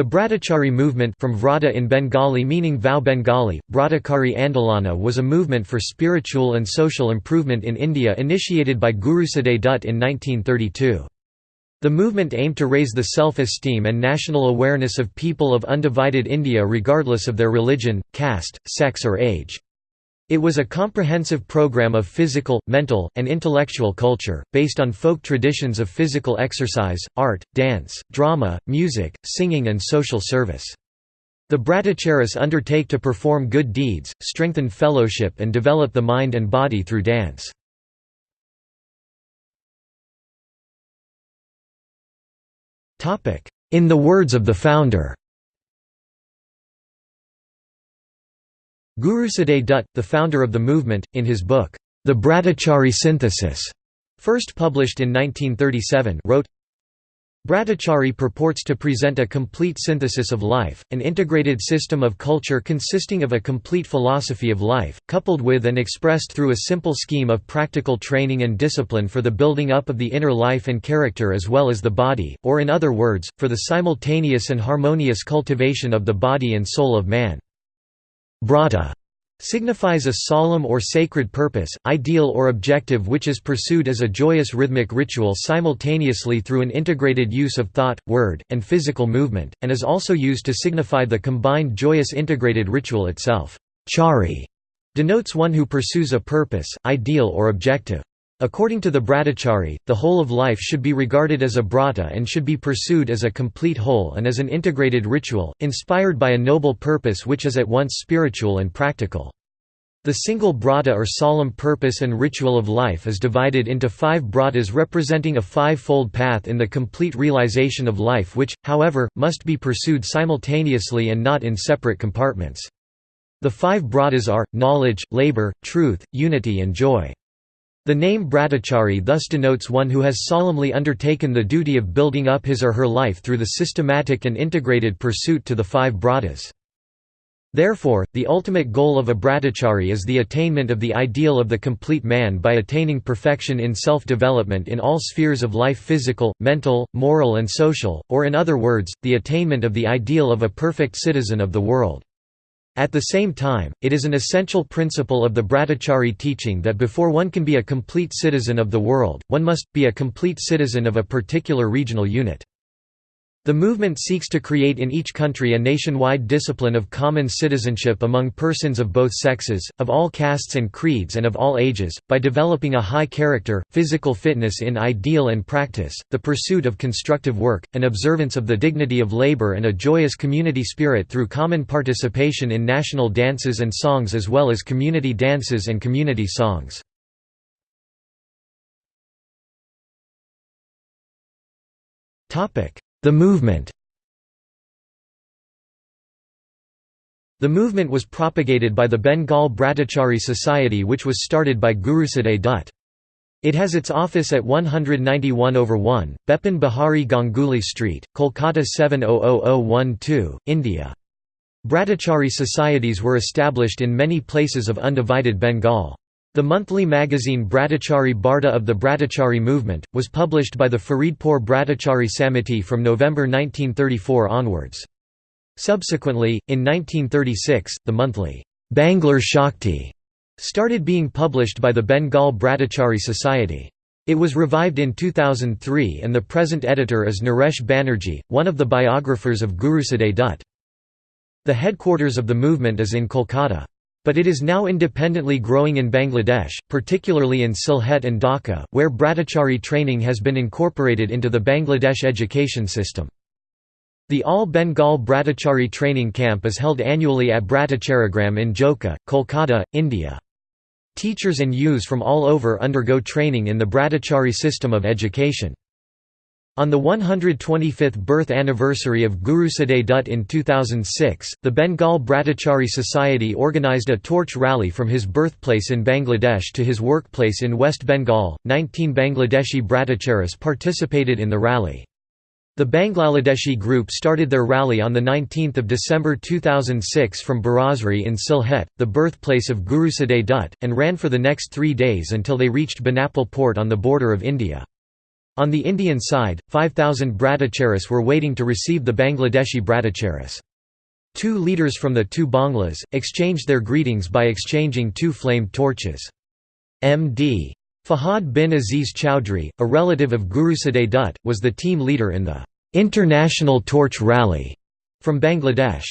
The Bratachari movement from Vrata in Bengali meaning vow Bengali, Bratachari Andolana was a movement for spiritual and social improvement in India initiated by Gurusadai Dutt in 1932. The movement aimed to raise the self-esteem and national awareness of people of undivided India regardless of their religion, caste, sex or age. It was a comprehensive program of physical, mental, and intellectual culture, based on folk traditions of physical exercise, art, dance, drama, music, singing and social service. The Bratacharis undertake to perform good deeds, strengthen fellowship and develop the mind and body through dance. In the words of the founder Gurusadai Dutt, the founder of the movement, in his book, The Bratachari Synthesis, first published in 1937, wrote, Bratachari purports to present a complete synthesis of life, an integrated system of culture consisting of a complete philosophy of life, coupled with and expressed through a simple scheme of practical training and discipline for the building up of the inner life and character as well as the body, or in other words, for the simultaneous and harmonious cultivation of the body and soul of man. Brata signifies a solemn or sacred purpose, ideal or objective which is pursued as a joyous rhythmic ritual simultaneously through an integrated use of thought, word, and physical movement, and is also used to signify the combined joyous integrated ritual itself. Chari denotes one who pursues a purpose, ideal or objective. According to the Bratachari, the whole of life should be regarded as a brata and should be pursued as a complete whole and as an integrated ritual, inspired by a noble purpose which is at once spiritual and practical. The single brata or solemn purpose and ritual of life is divided into five bratas representing a five-fold path in the complete realization of life which, however, must be pursued simultaneously and not in separate compartments. The five bratas are, knowledge, labor, truth, unity and joy. The name Bratachari thus denotes one who has solemnly undertaken the duty of building up his or her life through the systematic and integrated pursuit to the five bratas. Therefore, the ultimate goal of a Bratachari is the attainment of the ideal of the complete man by attaining perfection in self-development in all spheres of life physical, mental, moral and social, or in other words, the attainment of the ideal of a perfect citizen of the world. At the same time, it is an essential principle of the Bratachari teaching that before one can be a complete citizen of the world, one must, be a complete citizen of a particular regional unit. The movement seeks to create in each country a nationwide discipline of common citizenship among persons of both sexes, of all castes and creeds and of all ages, by developing a high character, physical fitness in ideal and practice, the pursuit of constructive work, an observance of the dignity of labor and a joyous community spirit through common participation in national dances and songs as well as community dances and community songs. Topic the movement The movement was propagated by the Bengal Bratachari Society which was started by Gurusadai Dutt. It has its office at 191 over 1, Bipin Bihari Ganguly Street, Kolkata 700012, India. Bratachari societies were established in many places of undivided Bengal. The monthly magazine Bratachari Barta of the Bratachari movement, was published by the Faridpur Bratachari Samiti from November 1934 onwards. Subsequently, in 1936, the monthly Banglar Shakti started being published by the Bengal Bratachari Society. It was revived in 2003 and the present editor is Naresh Banerjee, one of the biographers of Gurusadai Dutt. The headquarters of the movement is in Kolkata. But it is now independently growing in Bangladesh, particularly in Sylhet and Dhaka, where Bratachari training has been incorporated into the Bangladesh education system. The All Bengal Bratachari training camp is held annually at Bratacharigram in Joka, Kolkata, India. Teachers and youths from all over undergo training in the Bratachari system of education. On the 125th birth anniversary of Gurusadai Dutt in 2006, the Bengal Bratachari Society organised a torch rally from his birthplace in Bangladesh to his workplace in West Bengal. 19 Bangladeshi Bratacharis participated in the rally. The Bangladeshi group started their rally on 19 December 2006 from Birasri in Sylhet, the birthplace of Gurusadai Dutt, and ran for the next three days until they reached Benapole port on the border of India. On the Indian side, 5,000 Bratacharis were waiting to receive the Bangladeshi Bratacharis. Two leaders from the two Banglas, exchanged their greetings by exchanging two flamed torches. M.D. Fahad bin Aziz Chowdhury, a relative of Gurusadai Dutt, was the team leader in the "'International Torch Rally' from Bangladesh.